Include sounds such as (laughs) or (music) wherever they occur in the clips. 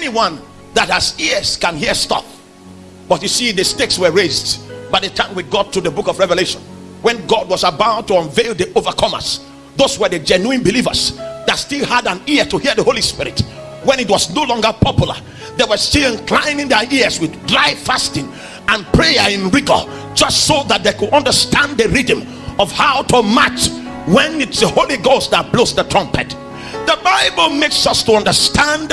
anyone that has ears can hear stuff. But you see, the stakes were raised by the time we got to the book of Revelation. When God was about to unveil the overcomers, those were the genuine believers that still had an ear to hear the Holy Spirit. When it was no longer popular, they were still inclining their ears with dry fasting and prayer in rigor, just so that they could understand the rhythm of how to match when it's the Holy Ghost that blows the trumpet. The Bible makes us to understand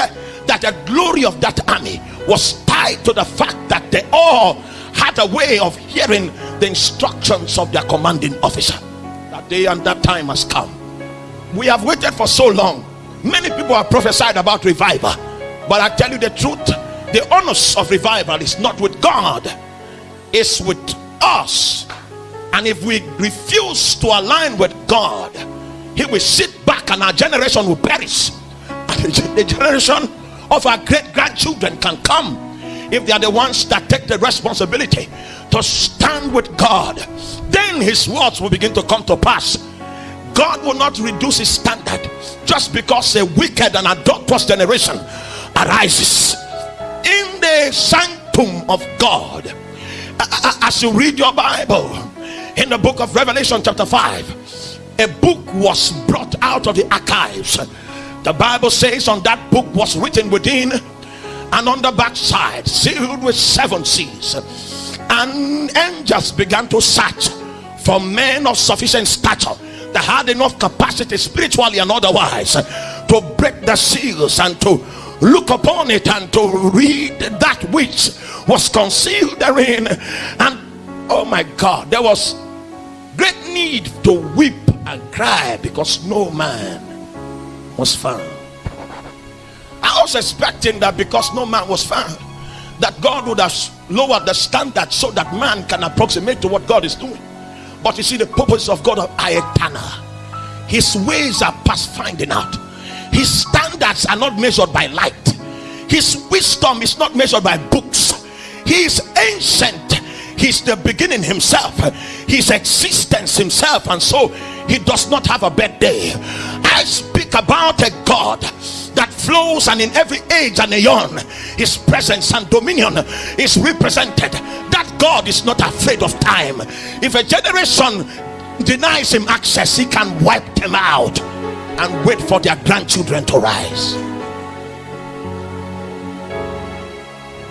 that the glory of that army was tied to the fact that they all had a way of hearing the instructions of their commanding officer. That day and that time has come. We have waited for so long. Many people have prophesied about revival, but I tell you the truth the onus of revival is not with God, it's with us. And if we refuse to align with God, He will sit back and our generation will perish. (laughs) The generation of our great grandchildren can come if they are the ones that take the responsibility to stand with God. Then His words will begin to come to pass. God will not reduce His standard just because a wicked and adulterous generation arises in the sanctum of God. As you read your Bible in the book of Revelation, chapter 5, a book was brought out of the archives the Bible says on that book was written within and on the backside, sealed with seven seals. And angels began to search for men of sufficient stature that had enough capacity, spiritually and otherwise, to break the seals and to look upon it and to read that which was concealed therein. And oh my God, there was great need to weep and cry because no man was found. I was expecting that because no man was found, that God would have lowered the standard so that man can approximate to what God is doing. But you see, the purpose of God are eternal. His ways are past finding out. His standards are not measured by light. His wisdom is not measured by books. He is ancient. He's the beginning himself. His existence himself. And so he does not have a bad day. I speak about a God that flows and in every age and aeon his presence and dominion is represented. That god is not afraid of time. If a generation denies him access he can wipe them out and wait for their grandchildren to rise.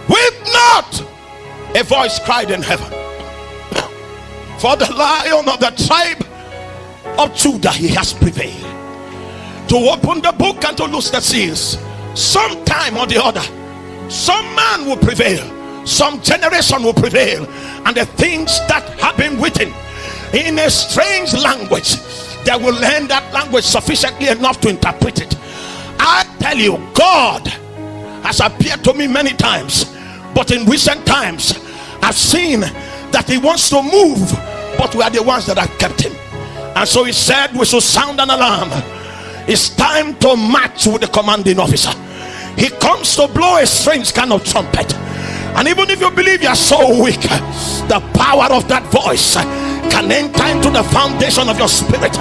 Weep not! A voice cried in heaven. For the lion of the tribe of Judah he has prevailed to open the book and to loose the seals. Sometime or the other some man will prevail some generation will prevail and the things that have been written in a strange language they will learn that language sufficiently enough to interpret it. I tell you god has appeared to me many times but in recent times i've seen that he wants to move but we are the ones that have kept him. And so he said we should sound an alarm it's time to match with the commanding officer. He comes to blow a strange kind of trumpet. And even if you believe you're so weak the power of that voice can enter into the foundation of your spirit.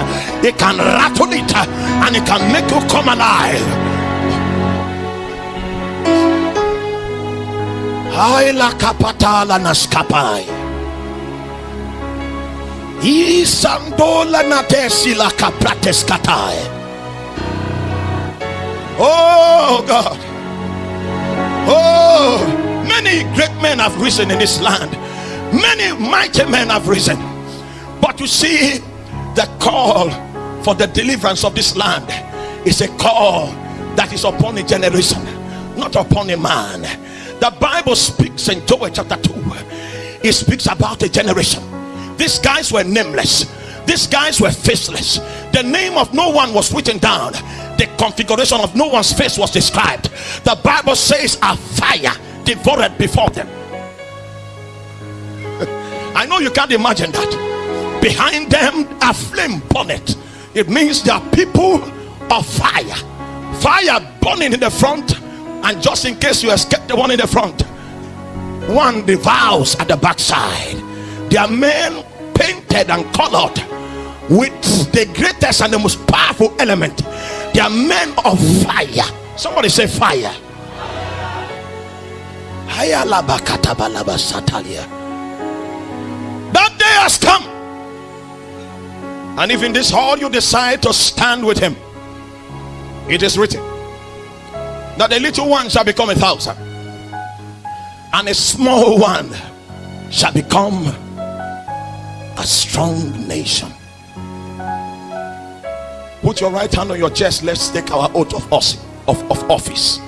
It can rattle it and it can make you come alive. Haila kapatala naskapai. Isandola natesi la kaprates. Oh God. Oh, many great men have risen in this land. Many mighty men have risen. But you see, the call for the deliverance of this land is a call that is upon a generation, not upon a man. The Bible speaks in Joel chapter 2. It speaks about a generation these guys were nameless these guys were faceless the name of no one was written down the configuration of no one's face was described. The bible says a fire devoured before them. (laughs) I know you can't imagine that. Behind them a flame bonnet it means there are people of fire. Fire burning in the front and just in case you escape the one in the front one devours at the backside. They are men painted and colored with the greatest and the most powerful element they are men of fire somebody say fire That day has come. And if in this hall you decide to stand with him, it is written that the little one shall become a thousand, and a small one shall become a strong nation. Put your right hand on your chest. Let's take our oath of office. Of, of office.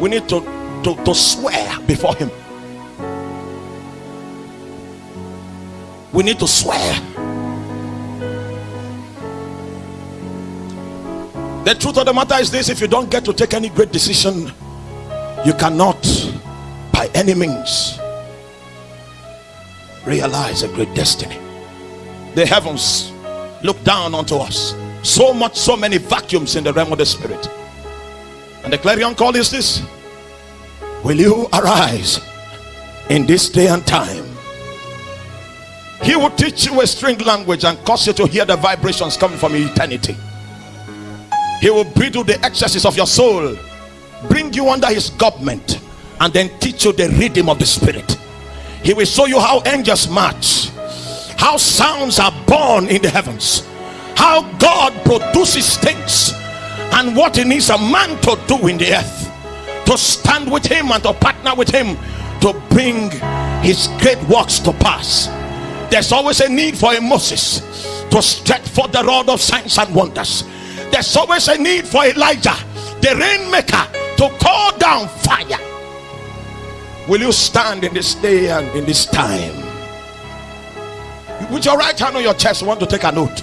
We need to, to, to swear before him. We need to swear. The truth of the matter is this if you don't get to take any great decision, you cannot, by any means, realize a great destiny. The heavens look down onto us. So much, so many vacuums in the realm of the spirit. And the clarion call is this Will you arise in this day and time? He will teach you a string language and cause you to hear the vibrations coming from eternity. He will breathe you the excesses of your soul, bring you under his government, and then teach you the rhythm of the spirit. He will show you how angels march, how sounds are born in the heavens, how God produces things, and what he needs a man to do in the earth to stand with him and to partner with him to bring his great works to pass. There's always a need for a Moses to stretch forth the rod of signs and wonders there's always a need for Elijah, the rainmaker, to call down fire. Will you stand in this day and in this time? With your right hand on your chest, want to take a note.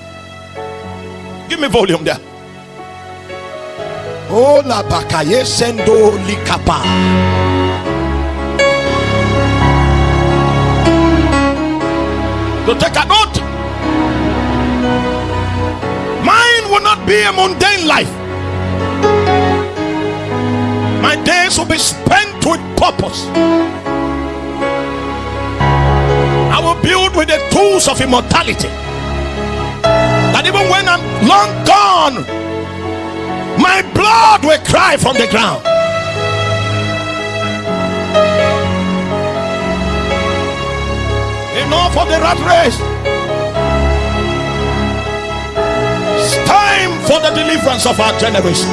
Give me volume there. Oh, la bakaye sendo likapa. To take a note. Mine will not be a mundane life. My days will be spent with purpose. I will build with the tools of immortality. That even when I'm long gone, my blood will cry from the ground. Enough of the rat race. It's time for the deliverance of our generation.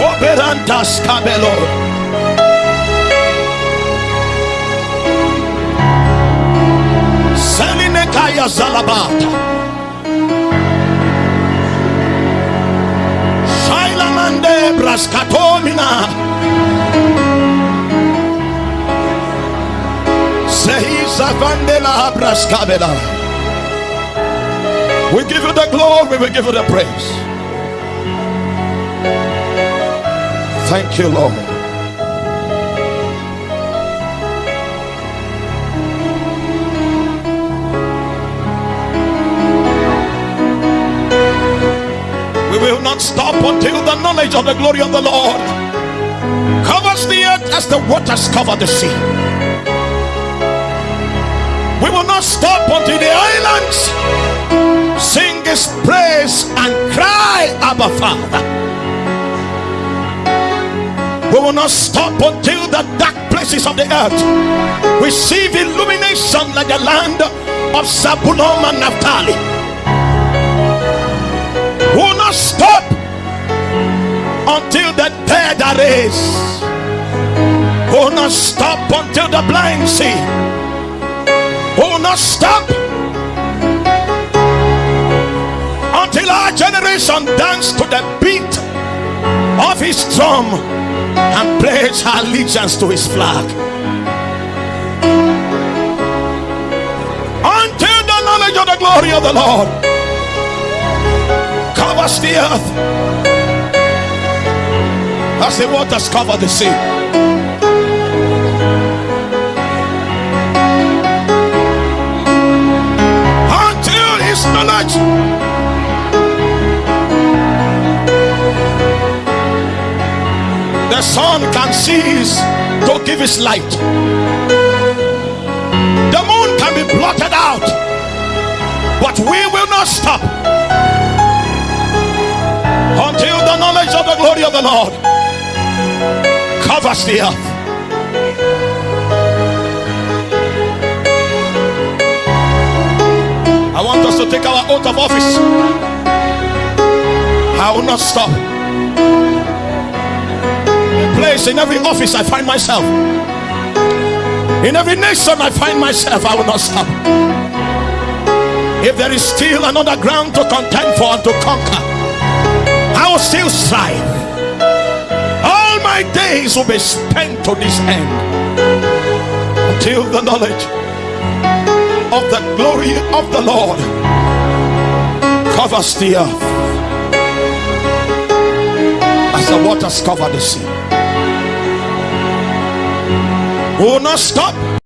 Soberantas cabelo. Selinekaya Zalabata. Shailamande Braskatomina. Seisa Vandela Braskabela. We give you the glory, we give you the praise. Thank you, Lord. Will not stop until the knowledge of the glory of the Lord covers the earth as the waters cover the sea. We will not stop until the islands sing his praise and cry abba father we will not stop until the dark places of the earth receive illumination like the land of Zabulon and Naphtali not stop until the dead are raised. Oh, Will not stop until the blind see. Oh, Will not stop until our generation dance to the beat of his drum and pledge allegiance to his flag. Until the knowledge of the glory of the Lord covers the earth as the waters cover the sea. Until his knowledge the sun can cease to give his light. The moon can be blotted out, but we will not stop until the knowledge of the glory of the Lord covers the earth. I want us to take our oath of office. I will not stop. Place in every office I find myself. In every nation I find myself, I will not stop. If there is still another ground to contend for and to conquer, I will still strive. All my days will be spent to this end until the knowledge of the glory of the Lord covers the earth as the waters cover the sea. will not stop